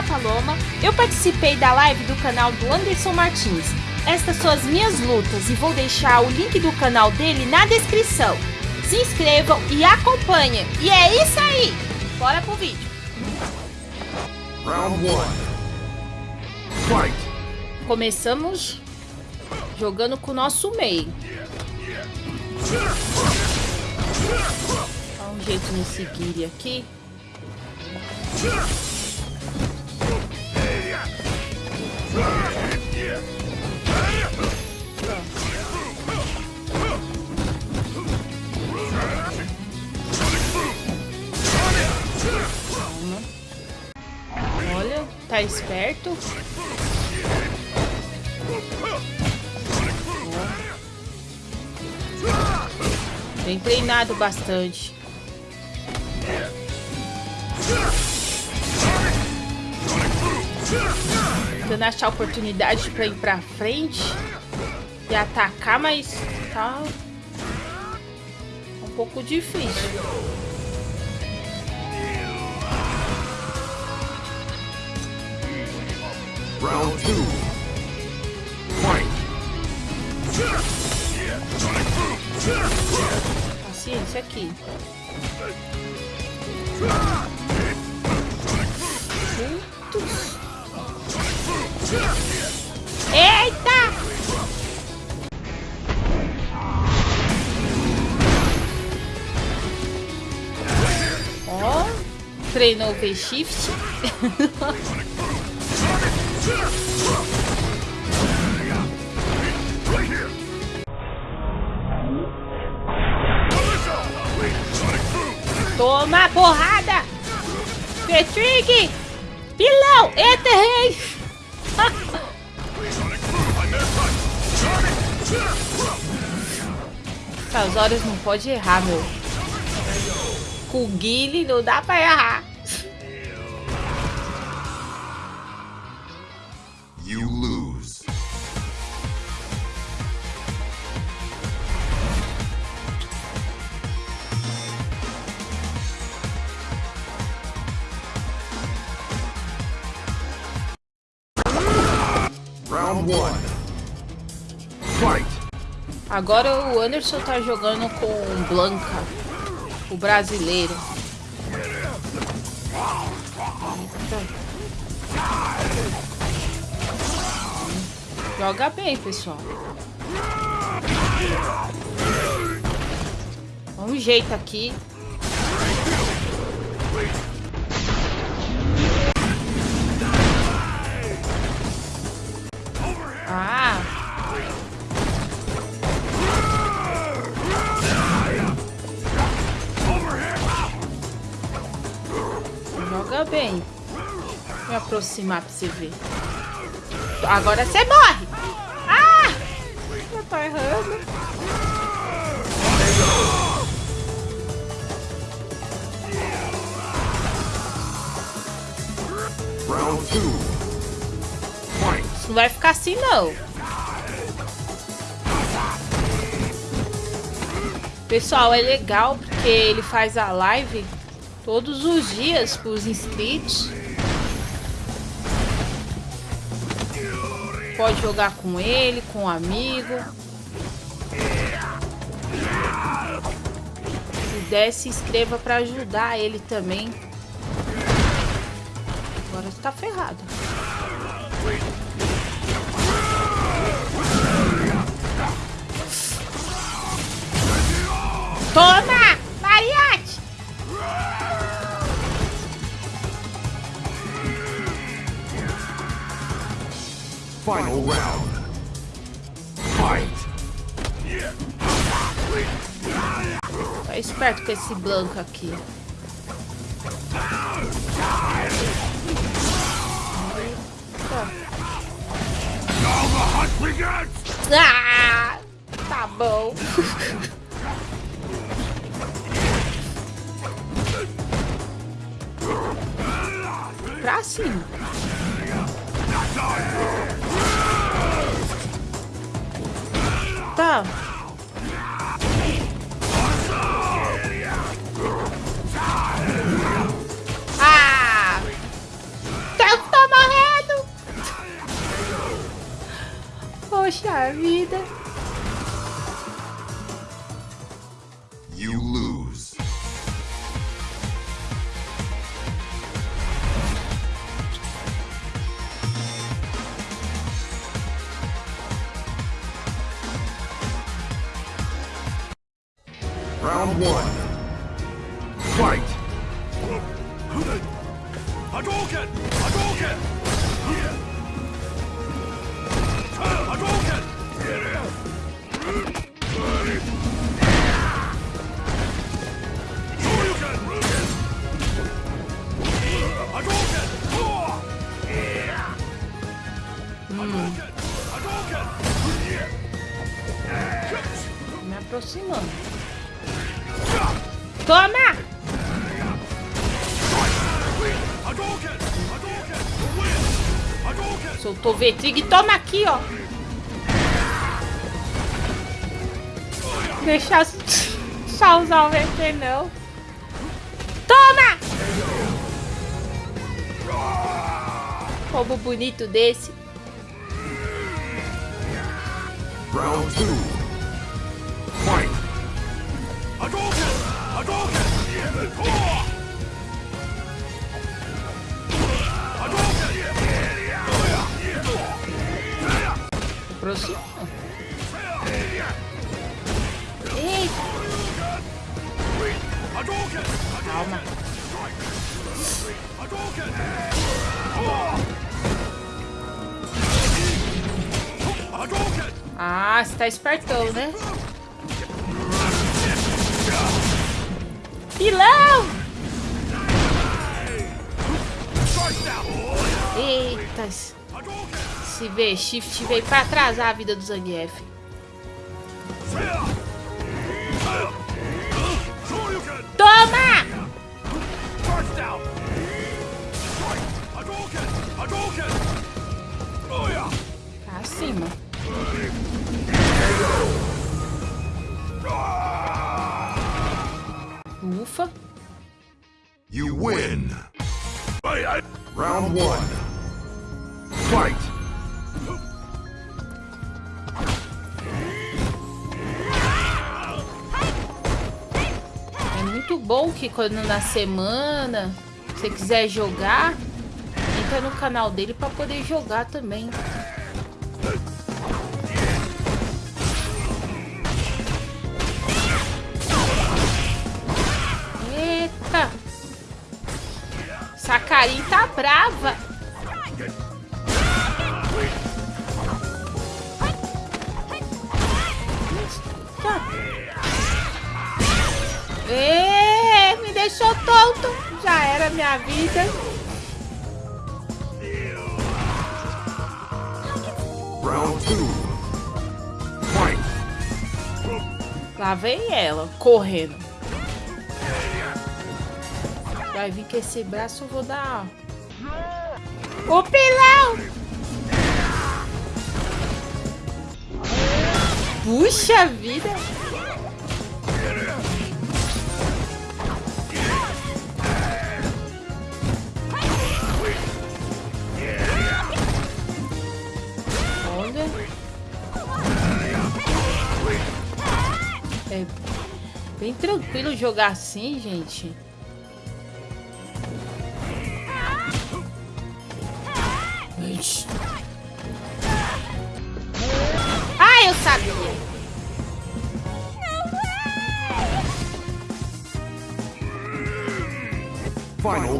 a Paloma. Eu participei da live do canal do Anderson Martins. Estas são as minhas lutas e vou deixar o link do canal dele na descrição. Se inscrevam e acompanhem. E é isso aí. Bora pro vídeo. Round 1. Fight! Começamos jogando com o nosso meio. Dá um jeito no seguir aqui. Tá esperto. Tem treinado bastante. Tentando achar oportunidade pra ir pra frente e atacar, mas tá um pouco difícil. 2. Fight! Paciência aqui. Eita! Ó, treinou o V-Shift. Toma porrada! Petrig! Pilão! Eterrei! Essas horas não pode errar, meu. Com o Guile não dá pra errar. Round 1. Fight! Agora o Anderson tá jogando com Blanca, o brasileiro. Joga bem, pessoal. Um jeito aqui. Ah, joga bem. Vou aproximar pra você ver. Agora você morre! Ah! Eu tô errando. Round 2. Não vai ficar assim, não. Pessoal, é legal porque ele faz a live todos os dias para os inscritos. Pode jogar com ele, com um amigo. Se der, se inscreva para ajudar ele também. Agora você tá ferrado. Toma! Mariachi! Final round. Fight! Tá esperto com esse Blanco aqui. Ah! Tá bom. pra cima. Tá. Ah! Eu tá morrendo! Poxa vida! One. Fight! Hadouken! Hadouken! Hadouken! Me aproximando. Toma! Soltou o Vetrig. Toma aqui, ó. Deixar só usar o VT, não. Toma! Como bonito desse. Round 2. Calma. Ah, você tá espertão, né? Pilão! Eita. Se vê, Shift veio pra atrasar a vida do Zangief. Win! Round one. Fight! É muito bom que quando na semana você quiser jogar, entra no canal dele pra poder jogar também. Sacarim tá brava. Ê, me deixou tonto. Já era minha vida. Round two. Lá vem ela, correndo. Vai vir com esse braço, eu vou dar. O pilão! Puxa vida! Olha. É bem tranquilo jogar assim, gente.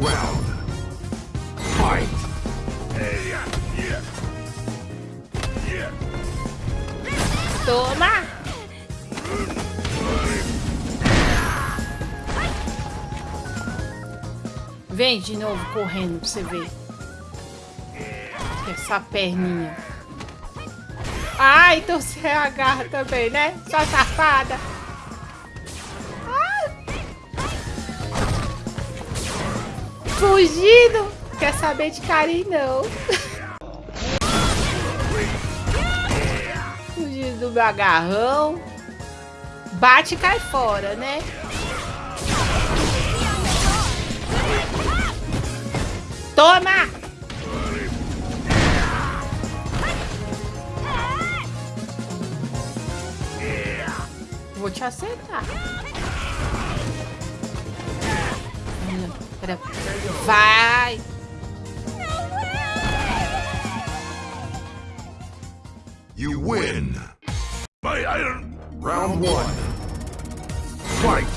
Round. Fight! Toma! Vem de novo correndo pra você ver. Essa perninha. Ah, então você agarra também, né? Sua safada. fugindo. Quer saber de Karin não. Fugindo do meu agarrão. Bate e cai fora, né? Toma! Vou te acertar. Pera. Vai! You win. My iron. Round one. Fight.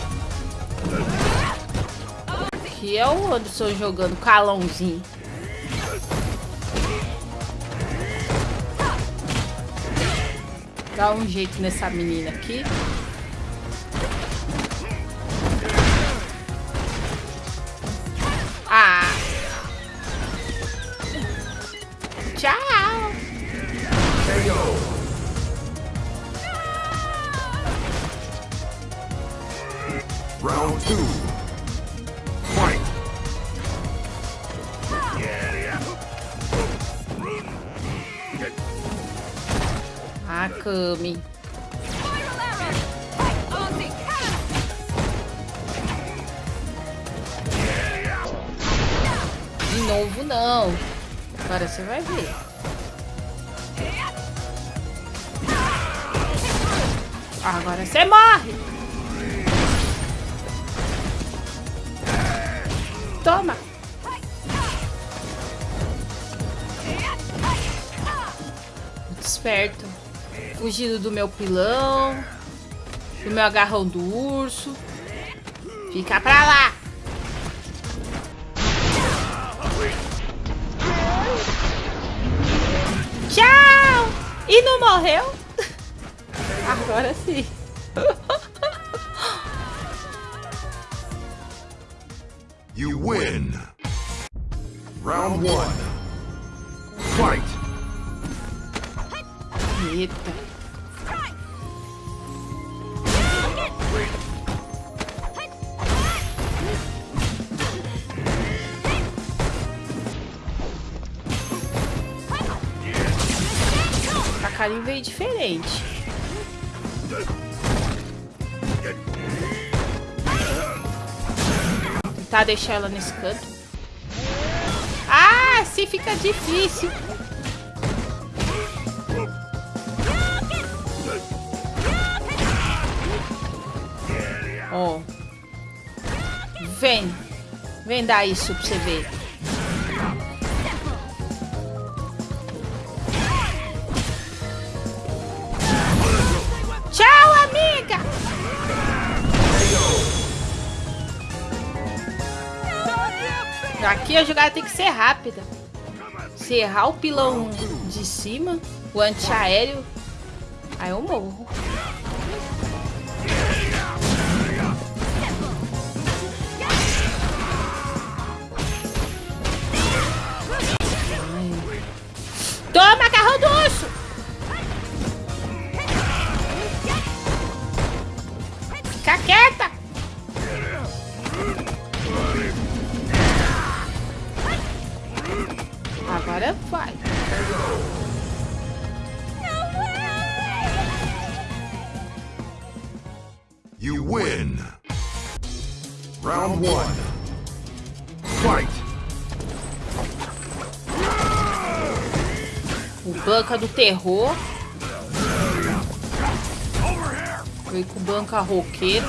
Que é o Anderson jogando calãozinho. Dá um jeito nessa menina aqui. Novo, não. Agora você vai ver. Agora você morre. Toma. Muito esperto. Fugindo do meu pilão. Do meu agarrão do urso. Fica pra lá. Morreu? Agora sim. You win. Round one. Fight. Eita. Veio diferente. Tentar deixar ela nesse canto. Ah, se fica difícil. Ó. Vem. Vem dar isso pra você ver. Aqui a jogada tem que ser rápida. Se errar o pilão de cima, o antiaéreo, aí eu morro. Banca do terror. Veio com banca roqueiro.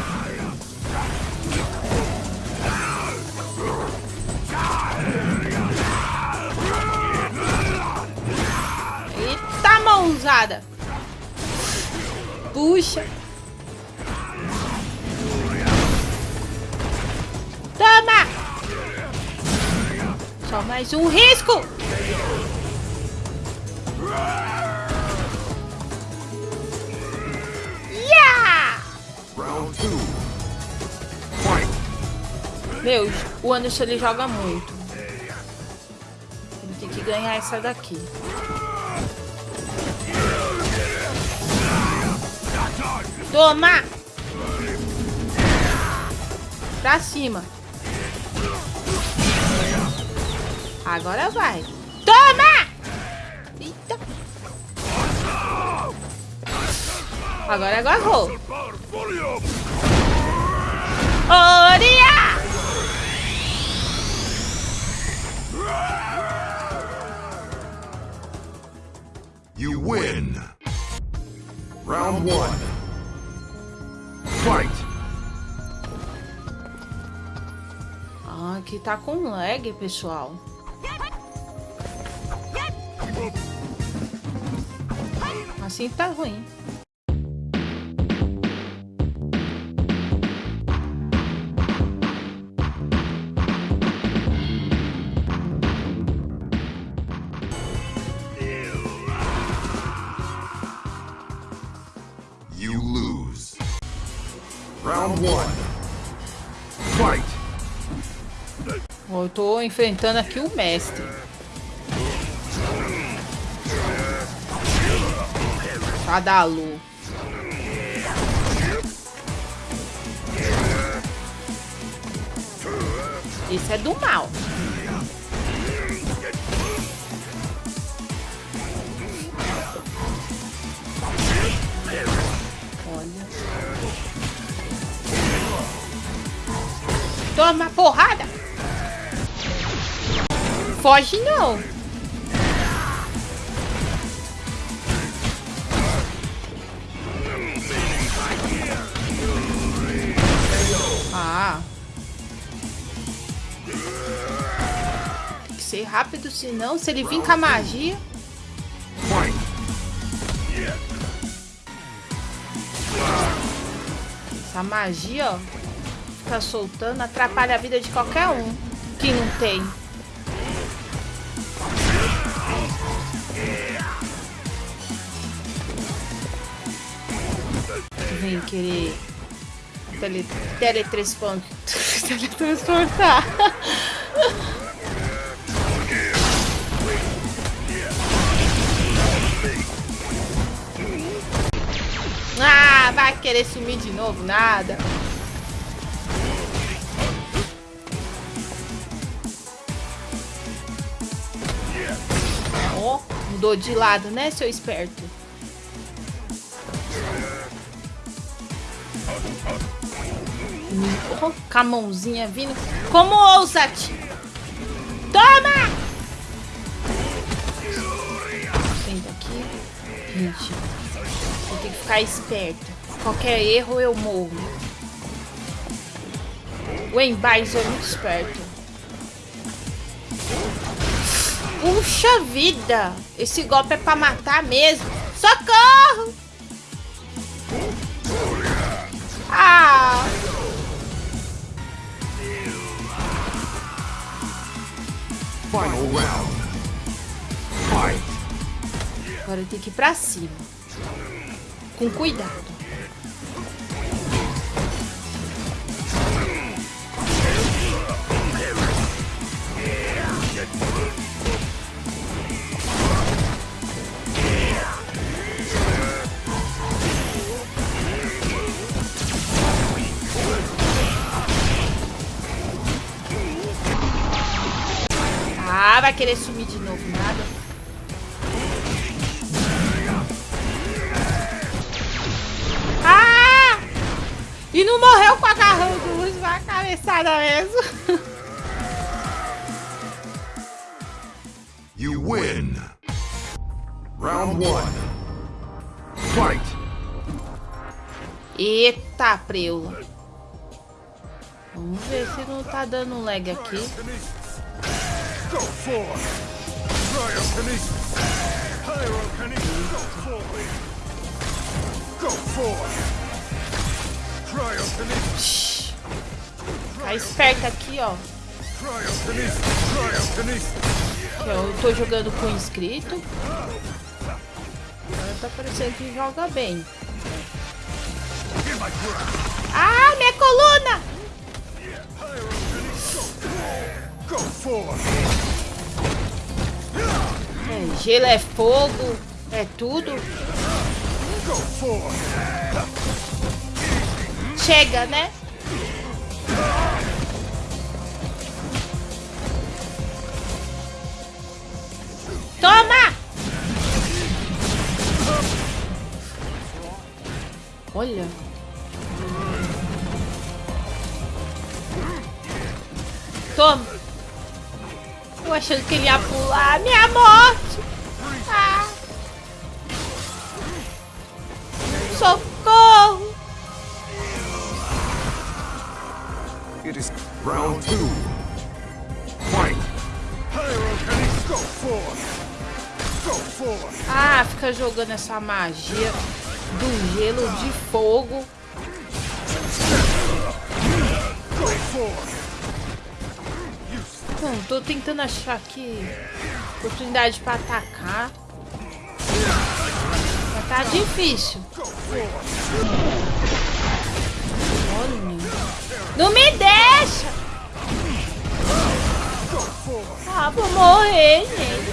Eita mãozada! Puxa! Toma! Só mais um risco! Meu, o Anderson ele joga muito. Ele tem que ganhar essa daqui. Toma! Pra cima. Agora vai. Toma! Eita. Agora agarrou. Oria! You win. Round one. Fight! Ah, aqui tá com lag, pessoal. Assim tá ruim. Tô enfrentando aqui o mestre. Cadalu. Esse é do mal. Olha. Toma porrada! Foge não. Ah. Tem que ser rápido, senão se ele vir com a magia... Essa magia, ó, fica soltando, atrapalha a vida de qualquer um que não tem. Vem querer tele, teletranspon- teletransportar. Ah, vai querer sumir de novo, nada. Ó, mudou de lado, né, seu esperto? Ó, com a mãozinha vindo. Como ousa, tio? Toma! Senta aqui. Gente, eu tenho que ficar esperto. Qualquer erro eu morro. O Embaizo é muito esperto. Puxa vida! Esse golpe é pra matar mesmo. Socorro! Agora eu tenho que ir pra cima. Com cuidado. Querer sumir de novo, nada. Ah! E não morreu com a agarrão do luz, vai a cabeçada mesmo. You win! Round one. Fight! Eita, preula. Vamos ver se não tá dando lag aqui. Go forth! Cryokinesis! Pyrokinesis! Go forward! Go forth! Cryokinesis! Tá esperto aqui, ó. Cryokinesis! Cryokinesis! Eu tô jogando com inscrito. Agora tá parecendo que joga bem. Ah, minha coluna! É, gelo é fogo, é tudo. Chega, né? Toma! Olha. Toma. Eu achando que ele ia pular. Minha morte. Ah. Socorro. It is round two. Fight. Pyrokinesis. Go forth. Go forth. Ah, fica jogando essa magia do gelo de fogo. Go forth. Hum, tô tentando achar aqui oportunidade pra atacar. Mas tá difícil. Olha. Não me deixa! Ah, vou morrer, gente.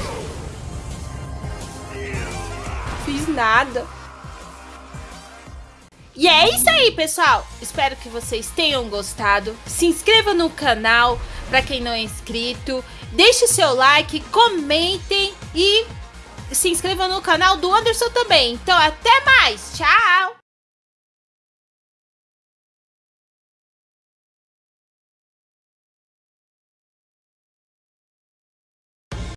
Fiz nada. E é isso aí, pessoal. Espero que vocês tenham gostado. Se inscreva no canal para quem não é inscrito. Deixe seu like, comentem e se inscreva no canal do Anderson também. Então, até mais. Tchau!